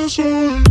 corazón.